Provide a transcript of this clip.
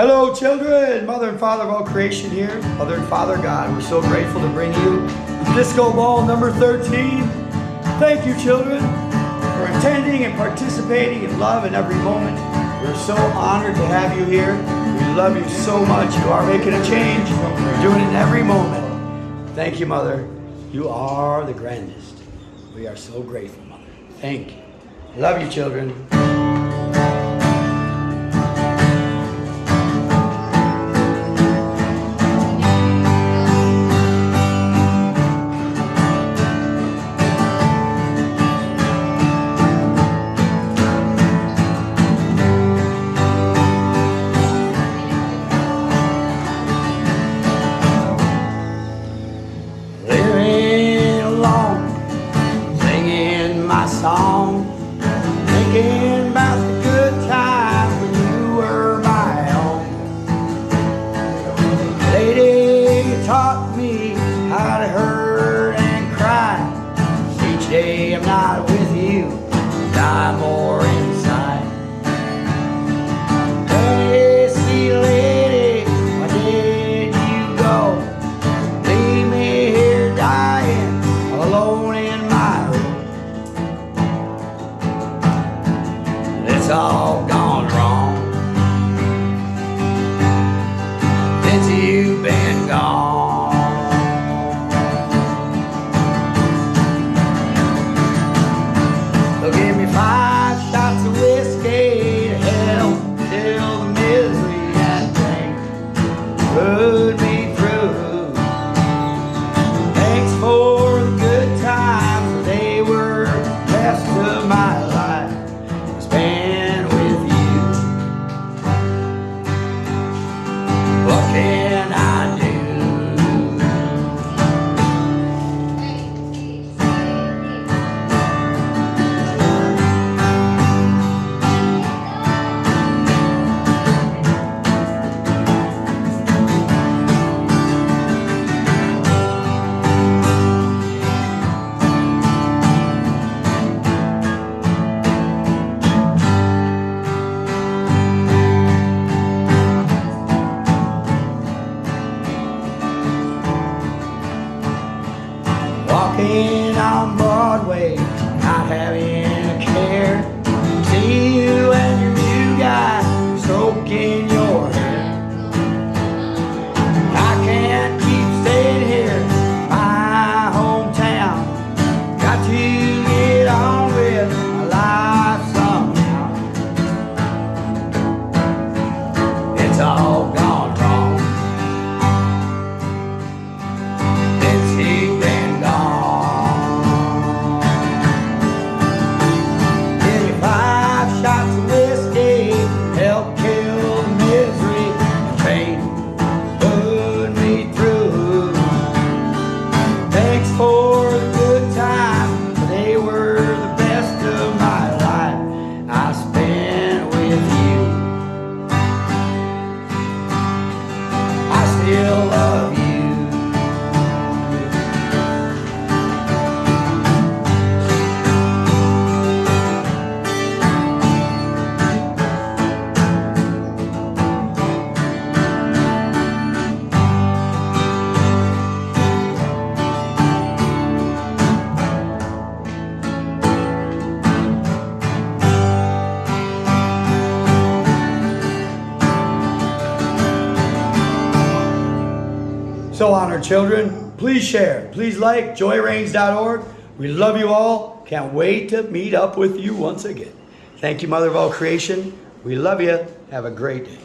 Hello, children. Mother and Father of all creation here. Mother and Father God, we're so grateful to bring you Disco Ball number 13. Thank you, children, for attending and participating in love in every moment. We're so honored to have you here. We love you so much. You are making a change. You're doing it in every moment. Thank you, Mother. You are the grandest. We are so grateful, Mother. Thank you. Love you, children. Taught me how to hurt and cry. Each day I'm not with you, die more inside. Hey, see, lady, why did you go? Leave me here dying alone in my room. It's all gone having Thanks So honored children, please share, please like joyreigns.org. We love you all. Can't wait to meet up with you once again. Thank you, Mother of all creation. We love you. Have a great day.